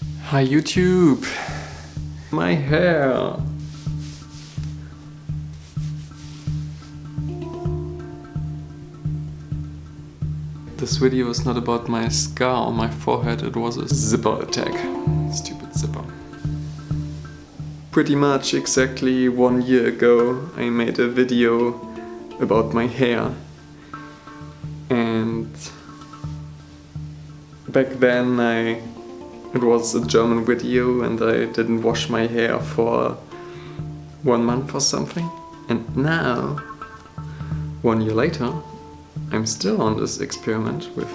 Hi YouTube! My hair! This video is not about my scar on my forehead, it was a zipper attack. Stupid zipper. Pretty much exactly one year ago I made a video about my hair. And back then I it was a German video and I didn't wash my hair for one month or something. And now, one year later, I'm still on this experiment with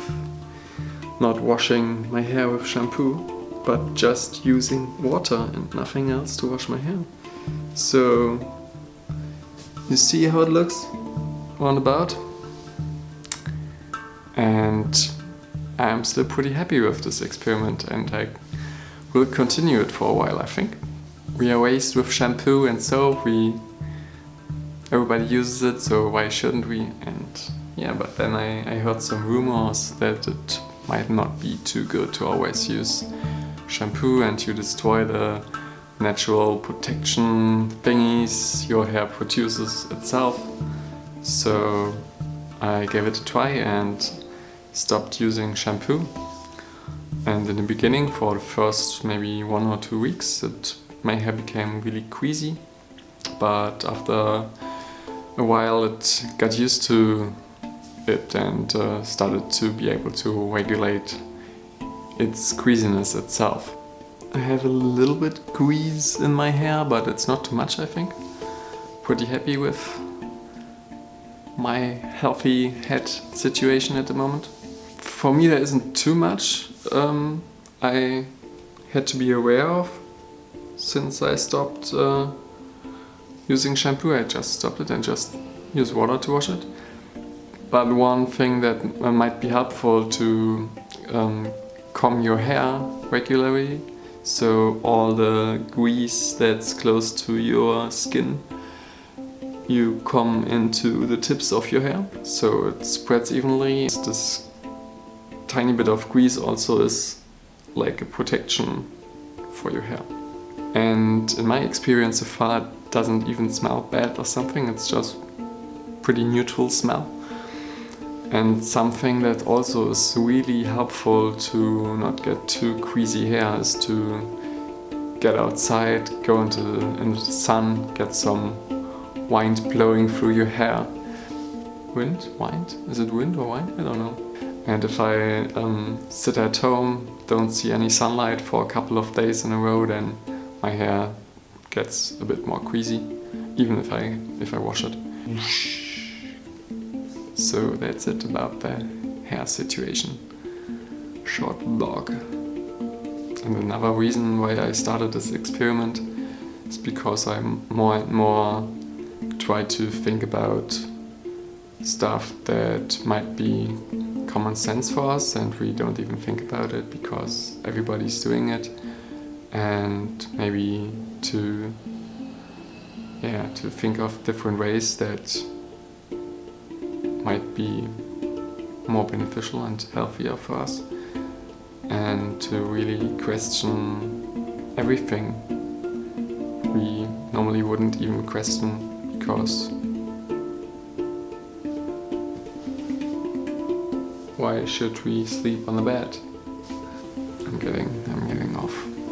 not washing my hair with shampoo, but just using water and nothing else to wash my hair. So, you see how it looks on roundabout? And I'm still pretty happy with this experiment and I will continue it for a while, I think. We are raised with shampoo and soap, we everybody uses it, so why shouldn't we? And yeah, but then I, I heard some rumors that it might not be too good to always use shampoo and you destroy the natural protection thingies your hair produces itself. So I gave it a try and stopped using shampoo. And in the beginning, for the first maybe one or two weeks, it, my hair became really queasy But after a while it got used to it and uh, started to be able to regulate its queasiness itself. I have a little bit grease in my hair, but it's not too much I think. Pretty happy with my healthy head situation at the moment. For me there isn't too much um, I had to be aware of since I stopped uh, using shampoo. I just stopped it and just use water to wash it. But one thing that uh, might be helpful to um, comb your hair regularly so all the grease that's close to your skin you comb into the tips of your hair so it spreads evenly. This tiny bit of grease also is like a protection for your hair. And in my experience so far it doesn't even smell bad or something, it's just pretty neutral smell. And something that also is really helpful to not get too greasy hair is to get outside, go into, into the sun, get some wind blowing through your hair. Wind? Wind? Is it wind or wind? I don't know. And if I um, sit at home, don't see any sunlight for a couple of days in a row, then my hair gets a bit more greasy, even if I, if I wash it. So that's it about the hair situation. Short vlog. And another reason why I started this experiment is because I more and more try to think about stuff that might be common sense for us and we don't even think about it because everybody's doing it. And maybe to yeah to think of different ways that might be more beneficial and healthier for us. And to really question everything. We normally wouldn't even question because why should we sleep on the bed? I'm getting, I'm getting off.